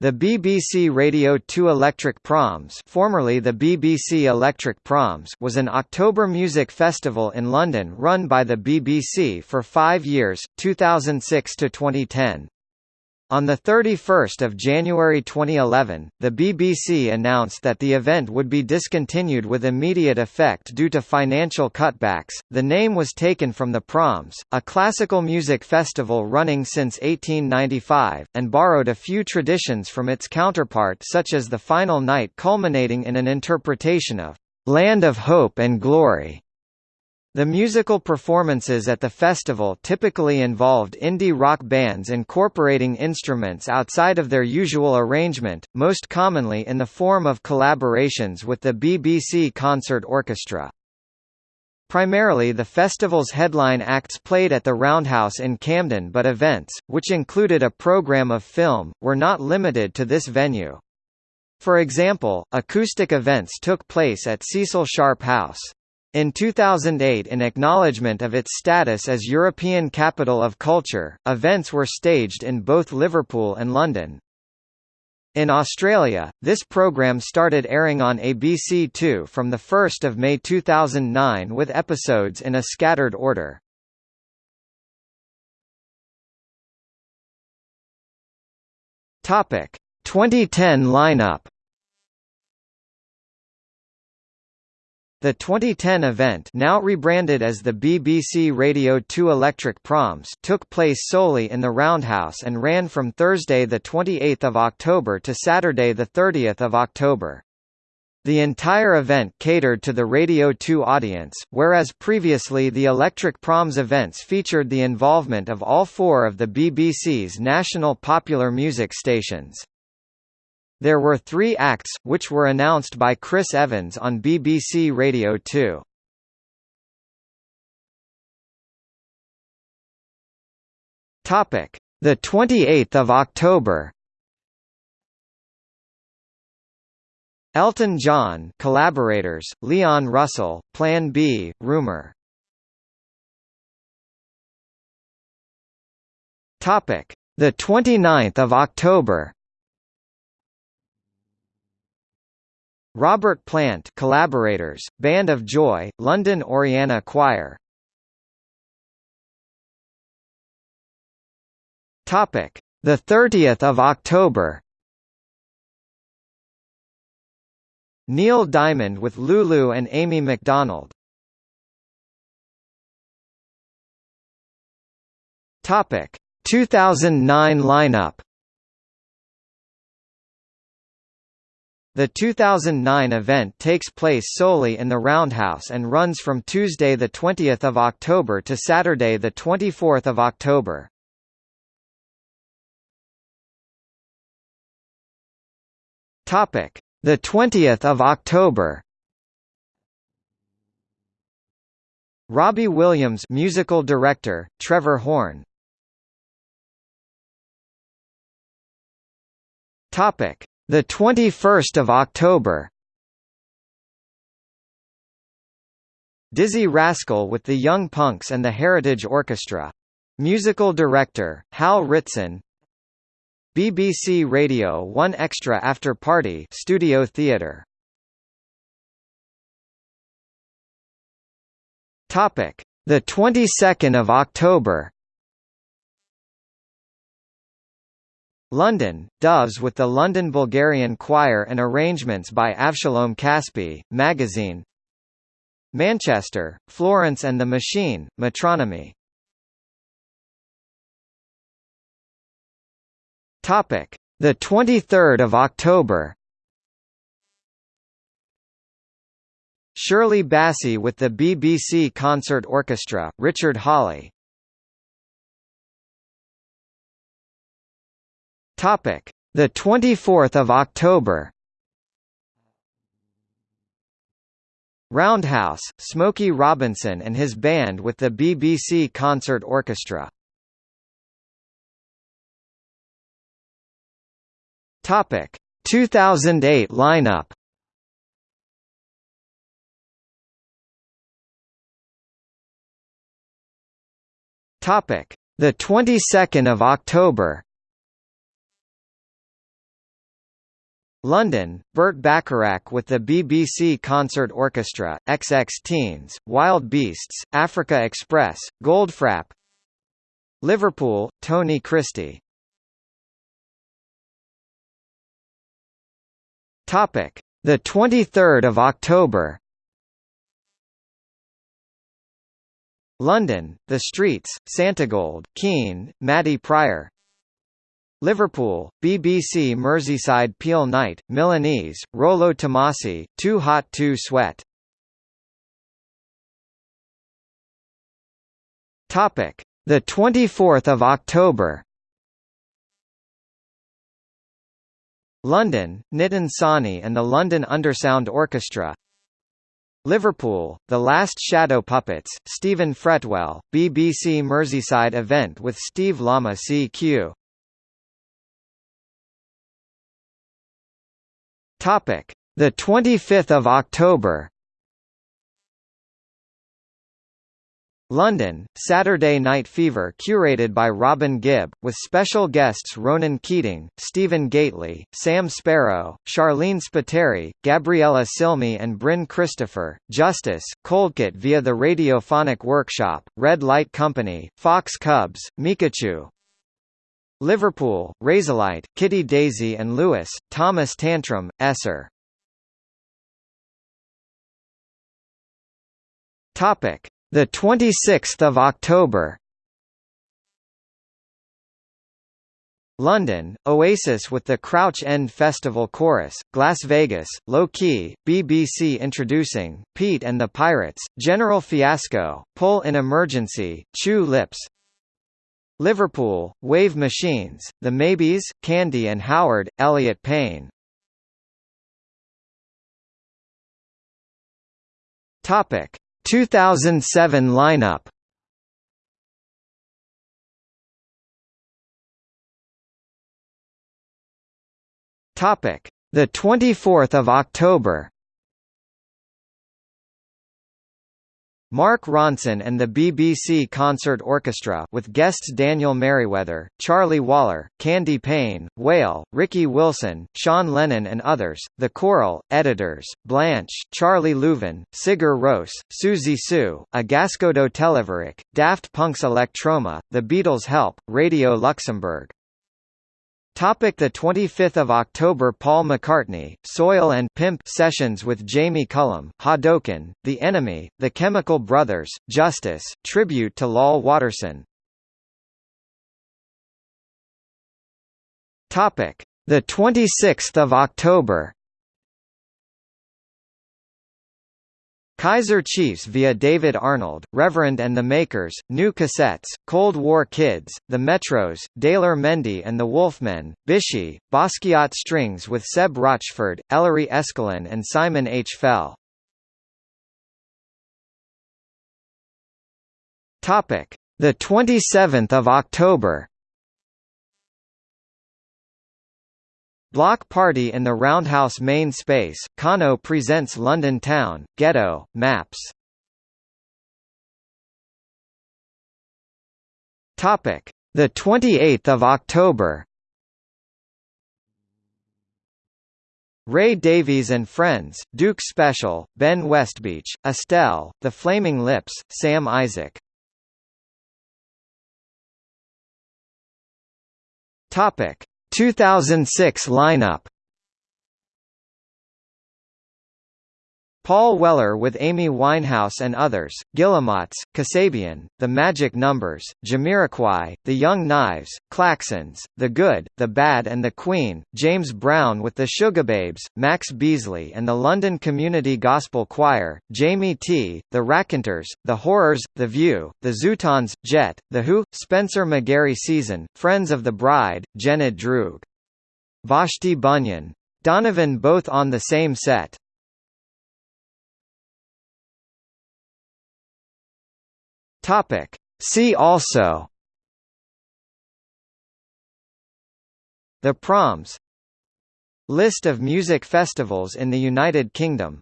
The BBC Radio 2 Electric Proms formerly the BBC Electric Proms was an October music festival in London run by the BBC for five years, 2006 to 2010. On 31 January 2011, the BBC announced that the event would be discontinued with immediate effect due to financial cutbacks. The name was taken from the Proms, a classical music festival running since 1895, and borrowed a few traditions from its counterpart such as the final night culminating in an interpretation of Land of Hope and Glory the musical performances at the festival typically involved indie rock bands incorporating instruments outside of their usual arrangement, most commonly in the form of collaborations with the BBC Concert Orchestra. Primarily the festival's headline acts played at the Roundhouse in Camden but events, which included a program of film, were not limited to this venue. For example, acoustic events took place at Cecil Sharp House. In 2008 in acknowledgement of its status as European Capital of Culture, events were staged in both Liverpool and London. In Australia, this program started airing on ABC2 from 1 May 2009 with episodes in a scattered order. Topic: 2010 lineup The 2010 event now rebranded as the BBC Radio 2 Electric Proms took place solely in the Roundhouse and ran from Thursday 28 October to Saturday 30 October. The entire event catered to the Radio 2 audience, whereas previously the Electric Proms events featured the involvement of all four of the BBC's national popular music stations. There were three acts, which were announced by Chris Evans on BBC Radio 2. Topic: The 28th of October. Elton John, collaborators: Leon Russell, Plan B, Rumour. Topic: The 29th of October. Robert Plant collaborators, Band of Joy, London Oriana Choir. Topic: The 30th of October. Neil Diamond with Lulu and Amy MacDonald. Topic: 2009 lineup. The 2009 event takes place solely in the Roundhouse and runs from Tuesday 20 October to Saturday 24 October. Topic: The 20th of October. Robbie Williams, musical director, Trevor Horn. Topic: the 21st of October. Dizzee Rascal with the Young Punks and the Heritage Orchestra. Musical director, Hal Ritson. BBC Radio 1 Extra After Party Studio Theatre. Topic: The 22nd of October. London, Doves with the London Bulgarian Choir and arrangements by Avshalom Caspi, Magazine Manchester, Florence and the Machine, Metronomy The 23rd of October. Shirley Bassey with the BBC Concert Orchestra, Richard Hawley. Topic: The 24th of October. Roundhouse, Smokey Robinson and his band with the BBC Concert Orchestra. Topic: 2008 lineup. Topic: The 22nd of October. London, Burt Bacharach with the BBC Concert Orchestra, XX Teens, Wild Beasts, Africa Express, Goldfrapp Liverpool, Tony Christie Topic: The 23rd of October. London, The Streets, Santigold, Keane, Maddy Prior. Liverpool, BBC Merseyside Peel Night, Milanese, Rollo Tomassi, Too Hot Too Sweat. Topic: The 24th of October. London, Nitin Sawhney and the London Undersound Orchestra Liverpool, The Last Shadow Puppets, Stephen Fretwell, BBC Merseyside event with Steve Lamacq Topic: The 25th of October. London, Saturday Night Fever curated by Robin Gibb, with special guests Ronan Keating, Stephen Gately, Sam Sparro, Sharleen Spiteri, Gabriella Cilmi and Bryn Christopher, Justice, Coldcut via the Radiophonic Workshop, Red Light Company, Fox Cubs, Micachu, Liverpool, Razorlight, Kitty Daisy and Lewis, Thomas Tantrum, Esser. Topic: The 26th of October. London, Oasis with the Crouch End Festival Chorus, Las Vegas, Low Key, BBC introducing, Pete and the Pirates, General Fiasco, Pull in Emergency, Chew Lips, Liverpool, Wave Machines, The Maybes, Candy and Howard, Elliot Payne. Topic 2007 lineup. Topic: The 24th of October. Mark Ronson and the BBC Concert Orchestra with guests Daniel Merriweather, Charlie Waller, Candie Payne, Whale, Ricky Wilson, Sean Lennon and others, The Coral, Editors, Blanche, Charlie Louvin, Sigur Rós, Siouxsie Sioux, Agascodo Televirik, Daft Punk's Electroma, The Beatles Help, Radio Luxembourg Topic the 25th of October Paul McCartney Soil and Pimp sessions with Jamie Cullum Hadouken The Enemy The Chemical Brothers Justice tribute to Lal Waterson Topic. The 26th of October Kaiser Chiefs via David Arnold, Reverend and the Makers, New Cassettes, Cold War Kids, The Metros, Daylor Mendy and the Wolfmen, Bishi, Basquiat Strings with Seb Rochford, Ellery Eskelin and Simon H. Fell. The 27th of October. Block Party in the Roundhouse main space, Kano presents London Town, Ghetto, Maps. Topic: The 28th of October. Ray Davies and Friends, Duke Special, Ben Westbeach, Estelle, The Flaming Lips, Sam Isaac. Topic: 2006 lineup Paul Weller with Amy Winehouse and others, Guillemots, Kasabian, The Magic Numbers, Jamiroquai, The Young Knives, Klaxons, The Good, The Bad and The Queen, James Brown with the Sugababes, Max Beesley and the London Community Gospel Choir, Jamie T, The Raconteurs, The Horrors, The View, The Zutons, Jet, The Who, Spencer McGarry Season, Friends of the Bride, Jennet Droog. Vashti Bunyan. Donovan both on the same set. Topic. See also. The Proms. List of music festivals in the United Kingdom